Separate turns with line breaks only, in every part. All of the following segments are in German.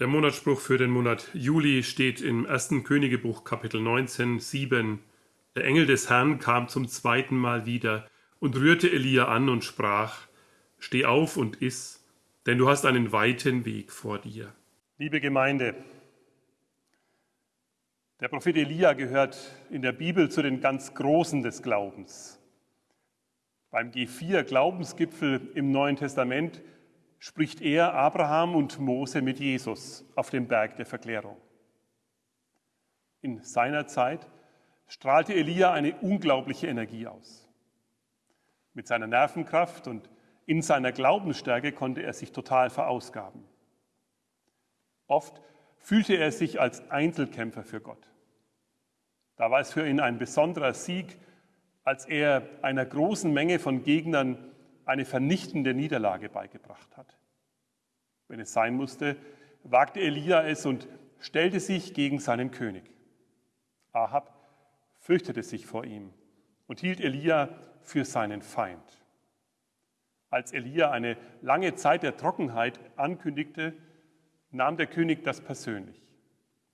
Der Monatsspruch für den Monat Juli steht im 1. Königebuch Kapitel 19, 7. Der Engel des Herrn kam zum zweiten Mal wieder und rührte Elia an und sprach, Steh auf und iss, denn du hast einen weiten Weg vor dir.
Liebe Gemeinde, der Prophet Elia gehört in der Bibel zu den ganz Großen des Glaubens. Beim G4 Glaubensgipfel im Neuen Testament spricht er Abraham und Mose mit Jesus auf dem Berg der Verklärung. In seiner Zeit strahlte Elia eine unglaubliche Energie aus. Mit seiner Nervenkraft und in seiner Glaubensstärke konnte er sich total verausgaben. Oft fühlte er sich als Einzelkämpfer für Gott. Da war es für ihn ein besonderer Sieg, als er einer großen Menge von Gegnern eine vernichtende Niederlage beigebracht hat. Wenn es sein musste, wagte Elia es und stellte sich gegen seinen König. Ahab fürchtete sich vor ihm und hielt Elia für seinen Feind. Als Elia eine lange Zeit der Trockenheit ankündigte, nahm der König das persönlich.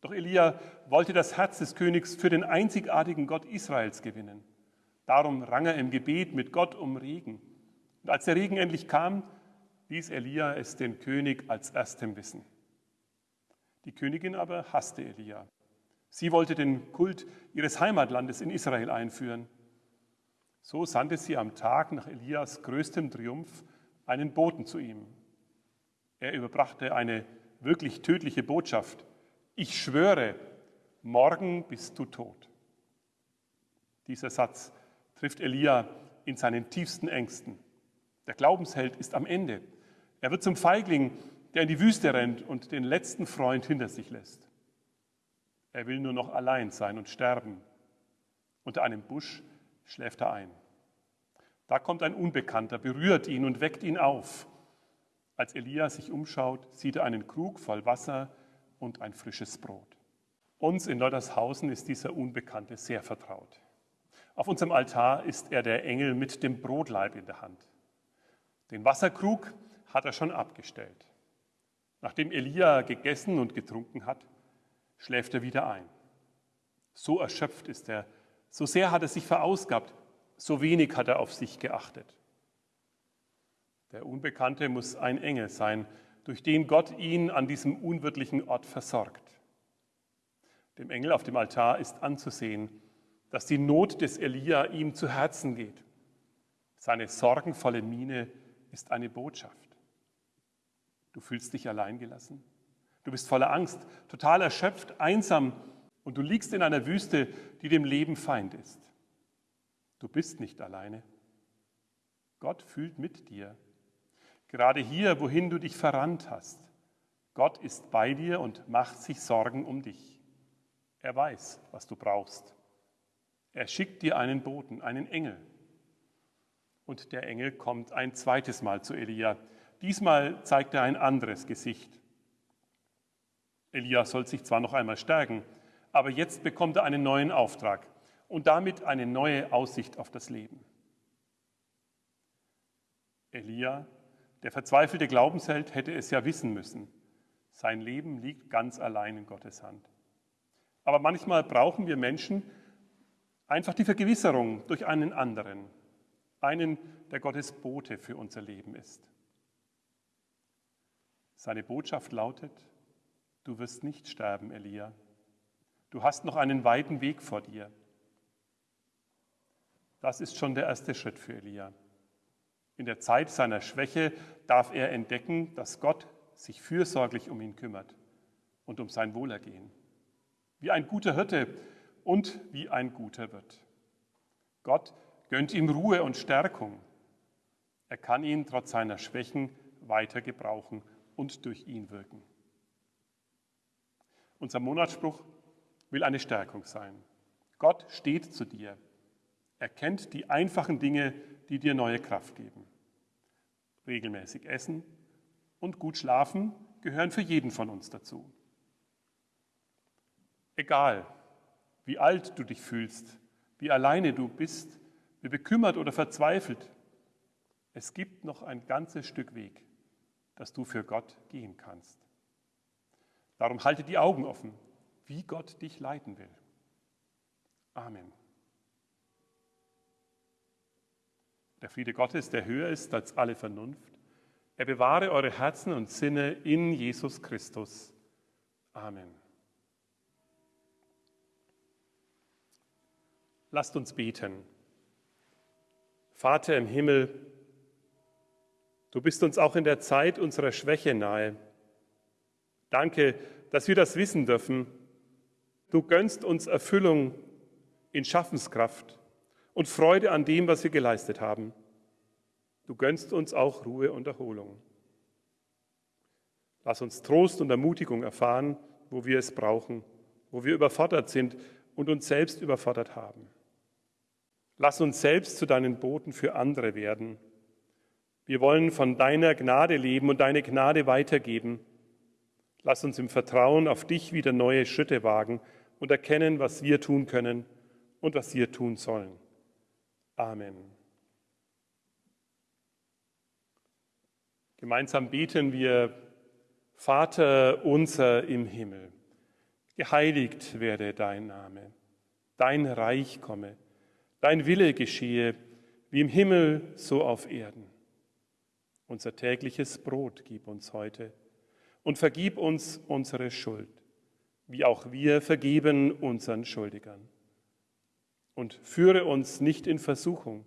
Doch Elia wollte das Herz des Königs für den einzigartigen Gott Israels gewinnen. Darum rang er im Gebet mit Gott um Regen. Und als der Regen endlich kam, ließ Elia es den König als erstem wissen. Die Königin aber hasste Elia. Sie wollte den Kult ihres Heimatlandes in Israel einführen. So sandte sie am Tag nach Elias größtem Triumph einen Boten zu ihm. Er überbrachte eine wirklich tödliche Botschaft. Ich schwöre, morgen bist du tot. Dieser Satz trifft Elia in seinen tiefsten Ängsten. Der Glaubensheld ist am Ende. Er wird zum Feigling, der in die Wüste rennt und den letzten Freund hinter sich lässt. Er will nur noch allein sein und sterben. Unter einem Busch schläft er ein. Da kommt ein Unbekannter, berührt ihn und weckt ihn auf. Als Elia sich umschaut, sieht er einen Krug voll Wasser und ein frisches Brot. Uns in Loddershausen ist dieser Unbekannte sehr vertraut. Auf unserem Altar ist er der Engel mit dem Brotleib in der Hand. Den Wasserkrug hat er schon abgestellt. Nachdem Elia gegessen und getrunken hat, schläft er wieder ein. So erschöpft ist er, so sehr hat er sich verausgabt, so wenig hat er auf sich geachtet. Der Unbekannte muss ein Engel sein, durch den Gott ihn an diesem unwirtlichen Ort versorgt. Dem Engel auf dem Altar ist anzusehen, dass die Not des Elia ihm zu Herzen geht. Seine sorgenvolle Miene ist eine Botschaft. Du fühlst dich alleingelassen. Du bist voller Angst, total erschöpft, einsam und du liegst in einer Wüste, die dem Leben Feind ist. Du bist nicht alleine. Gott fühlt mit dir. Gerade hier, wohin du dich verrannt hast. Gott ist bei dir und macht sich Sorgen um dich. Er weiß, was du brauchst. Er schickt dir einen Boten, einen Engel, und der Engel kommt ein zweites Mal zu Elia. Diesmal zeigt er ein anderes Gesicht. Elia soll sich zwar noch einmal stärken, aber jetzt bekommt er einen neuen Auftrag und damit eine neue Aussicht auf das Leben. Elia, der verzweifelte Glaubensheld, hätte es ja wissen müssen. Sein Leben liegt ganz allein in Gottes Hand. Aber manchmal brauchen wir Menschen einfach die Vergewisserung durch einen anderen, einen, der Gottes Bote für unser Leben ist. Seine Botschaft lautet, du wirst nicht sterben, Elia. Du hast noch einen weiten Weg vor dir. Das ist schon der erste Schritt für Elia. In der Zeit seiner Schwäche darf er entdecken, dass Gott sich fürsorglich um ihn kümmert und um sein Wohlergehen. Wie ein guter Hirte und wie ein guter Wirt. Gott gönnt ihm Ruhe und Stärkung. Er kann ihn trotz seiner Schwächen weiter gebrauchen und durch ihn wirken. Unser Monatsspruch will eine Stärkung sein. Gott steht zu dir. Er kennt die einfachen Dinge, die dir neue Kraft geben. Regelmäßig essen und gut schlafen gehören für jeden von uns dazu. Egal, wie alt du dich fühlst, wie alleine du bist, wie bekümmert oder verzweifelt. Es gibt noch ein ganzes Stück Weg, das du für Gott gehen kannst. Darum halte die Augen offen, wie Gott dich leiten will. Amen. Der Friede Gottes, der höher ist als alle Vernunft, er bewahre eure Herzen und Sinne in Jesus Christus. Amen. Lasst uns beten. Vater im Himmel, du bist uns auch in der Zeit unserer Schwäche nahe. Danke, dass wir das wissen dürfen. Du gönnst uns Erfüllung in Schaffenskraft und Freude an dem, was wir geleistet haben. Du gönnst uns auch Ruhe und Erholung. Lass uns Trost und Ermutigung erfahren, wo wir es brauchen, wo wir überfordert sind und uns selbst überfordert haben. Lass uns selbst zu deinen Boten für andere werden. Wir wollen von deiner Gnade leben und deine Gnade weitergeben. Lass uns im Vertrauen auf dich wieder neue Schritte wagen und erkennen, was wir tun können und was wir tun sollen. Amen. Gemeinsam beten wir, Vater unser im Himmel, geheiligt werde dein Name, dein Reich komme, dein Wille geschehe, wie im Himmel so auf Erden. Unser tägliches Brot gib uns heute und vergib uns unsere Schuld, wie auch wir vergeben unseren Schuldigern. Und führe uns nicht in Versuchung,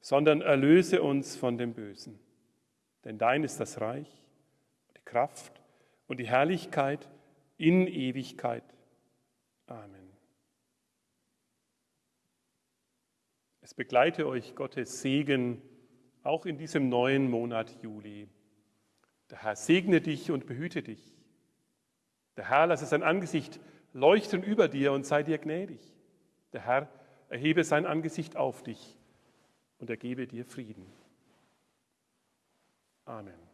sondern erlöse uns von dem Bösen. Denn dein ist das Reich, die Kraft und die Herrlichkeit in Ewigkeit. Amen. Es begleite euch Gottes Segen auch in diesem neuen Monat Juli. Der Herr segne dich und behüte dich. Der Herr lasse sein Angesicht leuchten über dir und sei dir gnädig. Der Herr erhebe sein Angesicht auf dich und er gebe dir Frieden. Amen.